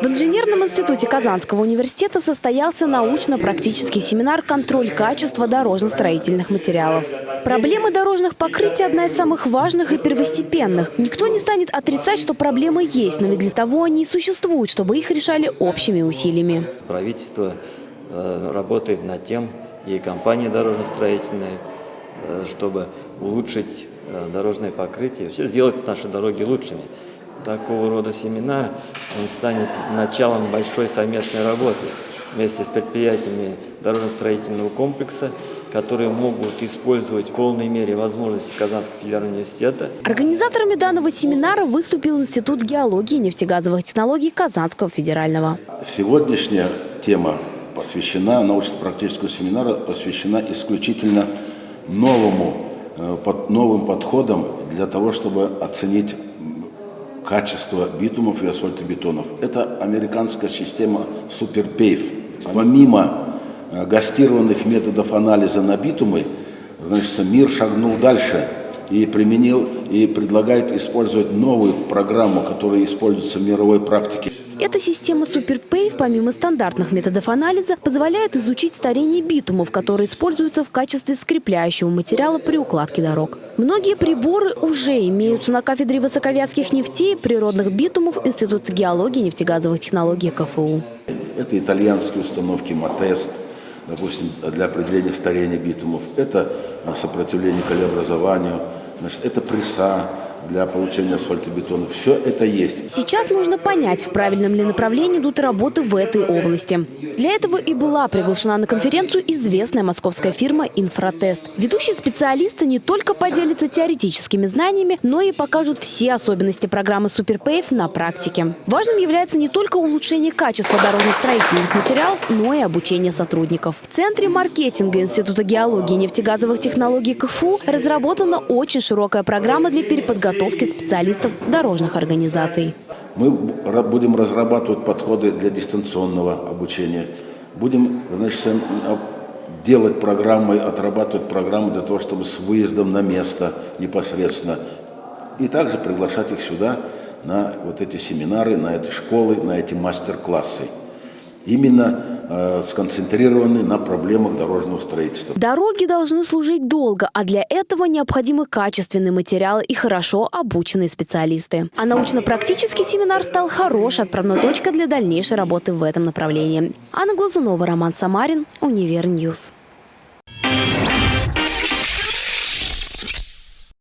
В инженерном институте Казанского университета состоялся научно-практический семинар «Контроль качества дорожно-строительных материалов». Проблемы дорожных покрытий – одна из самых важных и первостепенных. Никто не станет отрицать, что проблемы есть, но ведь для того они и существуют, чтобы их решали общими усилиями. Правительство э, работает над тем, и компании дорожно-строительные, э, чтобы улучшить э, дорожное покрытие, вообще сделать наши дороги лучшими. Такого рода семинар, он станет началом большой совместной работы вместе с предприятиями дорожно-строительного комплекса, которые могут использовать в полной мере возможности Казанского федерального университета. Организаторами данного семинара выступил Институт геологии и нефтегазовых технологий Казанского федерального. Сегодняшняя тема посвящена, научно-практического семинара посвящена исключительно новому, э, под новым подходам для того, чтобы оценить качество битумов и асфальтобетонов. Это американская система SuperPave. Помимо э, гастированных методов анализа на битумы, значит, мир шагнул дальше и применил и предлагает использовать новую программу, которая используется в мировой практике. Эта система SuperPave, помимо стандартных методов анализа, позволяет изучить старение битумов, которые используются в качестве скрепляющего материала при укладке дорог. Многие приборы уже имеются на кафедре высоковятских нефтей, природных битумов Института геологии и нефтегазовых технологий КФУ. Это итальянские установки «Матест», допустим, для определения старения битумов. Это сопротивление колеобразованию, значит, это пресса, для получения асфальтобетона. Все это есть. Сейчас нужно понять, в правильном ли направлении идут работы в этой области. Для этого и была приглашена на конференцию известная московская фирма «Инфротест». Ведущие специалисты не только поделятся теоретическими знаниями, но и покажут все особенности программы «Суперпейв» на практике. Важным является не только улучшение качества дорожно-строительных материалов, но и обучение сотрудников. В Центре маркетинга Института геологии и нефтегазовых технологий КФУ разработана очень широкая программа для переподготовки подготовки специалистов дорожных организаций. Мы будем разрабатывать подходы для дистанционного обучения. Будем значит, а, делать программы, отрабатывать программы для того, чтобы с выездом на место непосредственно. И также приглашать их сюда на вот эти семинары, на эти школы, на эти мастер-классы. Именно сконцентрированы на проблемах дорожного строительства. Дороги должны служить долго, а для этого необходимы качественные материалы и хорошо обученные специалисты. А научно-практический семинар стал хорошей отправной точкой для дальнейшей работы в этом направлении. Анна Глазунова, Роман Самарин, Univer News.